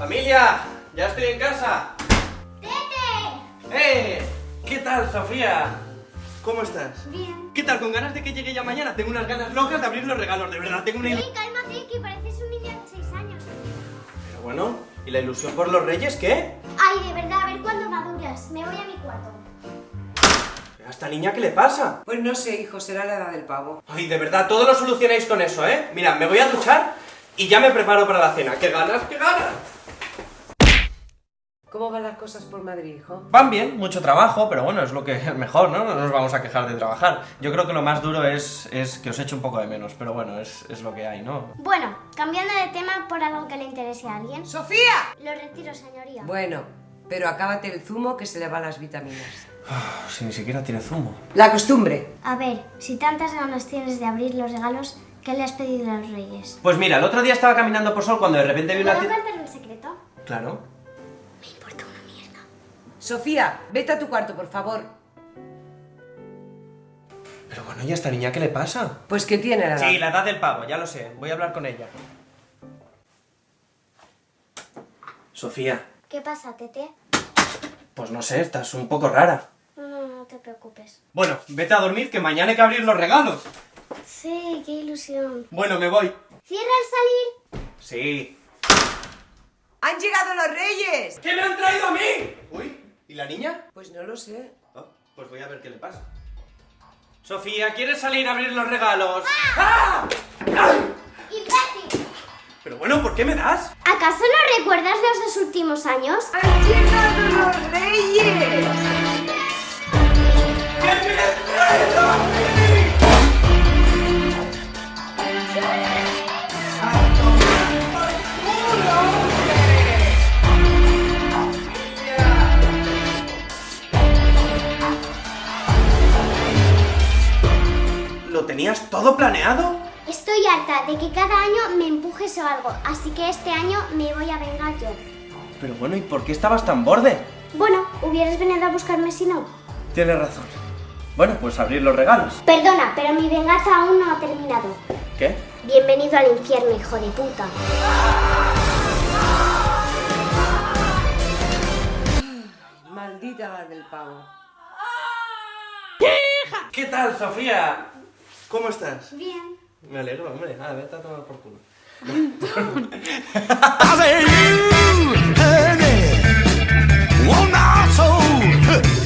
¡Familia! ¡Ya estoy en casa! ¡Tete! ¡Eh! ¿Qué tal, Sofía? ¿Cómo estás? Bien. ¿Qué tal? ¿Con ganas de que llegue ya mañana? Tengo unas ganas locas de abrir los regalos, de verdad, tengo una... Sí, cálmate, que pareces un niño de 6 años. Pero bueno, ¿y la ilusión por los reyes qué? Ay, de verdad, a ver cuándo maduras. Me voy a mi cuarto. ¿A esta niña qué le pasa? Pues no sé, hijo, será la edad del pavo. Ay, de verdad, todo lo solucionáis con eso, ¿eh? Mira, me voy a duchar y ya me preparo para la cena. ¡Qué ganas, qué ganas! ¿Cómo van las cosas por Madrid, hijo? Van bien, mucho trabajo, pero bueno, es lo que es mejor, ¿no? No nos vamos a quejar de trabajar. Yo creo que lo más duro es, es que os echo un poco de menos, pero bueno, es, es lo que hay, ¿no? Bueno, cambiando de tema por algo que le interese a alguien. ¡Sofía! Lo retiro, señoría. Bueno, pero acábate el zumo que se le van las vitaminas. Si ni siquiera tiene zumo. La costumbre. A ver, si tantas ganas tienes de abrir los regalos, ¿qué le has pedido a los reyes? Pues mira, el otro día estaba caminando por Sol cuando de repente vi ¿Puedo una... ti- contar un secreto? Claro. Sofía, vete a tu cuarto, por favor. Pero bueno, ¿y a esta niña qué le pasa? Pues que tiene la edad. Sí, la edad del pavo, ya lo sé. Voy a hablar con ella. Sofía, ¿Qué pasa, Tete? pues no sé, estás un poco rara. No, no, no te preocupes. Bueno, vete a dormir que mañana hay que abrir los regalos. Sí, qué ilusión. Bueno, me voy. ¿Cierra al salir? Sí. ¡Han llegado los reyes! ¿Qué me han traído a mí? Uy, ¿y la niña? Pues no lo sé. Oh, pues voy a ver qué le pasa. Sofía, ¿quieres salir a abrir los regalos? ¡Ah! ¡Ay! ¡Imbécil! Pero bueno, ¿por qué me das? ¿Acaso no recuerdas los dos últimos años? ¡Han llegado los reyes! ¿Lo tenías todo planeado? Estoy harta de que cada año me empujes o algo, así que este año me voy a vengar yo. Pero bueno, ¿y por qué estabas tan borde? Bueno, hubieras venido a buscarme si no. Tienes razón. Bueno, pues abrir los regalos. Perdona, pero mi venganza aún no ha terminado. ¿Qué? Bienvenido al infierno, hijo de puta. Maldita del pavo. ¿Qué tal, Sofía? ¿Cómo estás? Bien. Me alegro, hombre. Ah, a tomar por culo.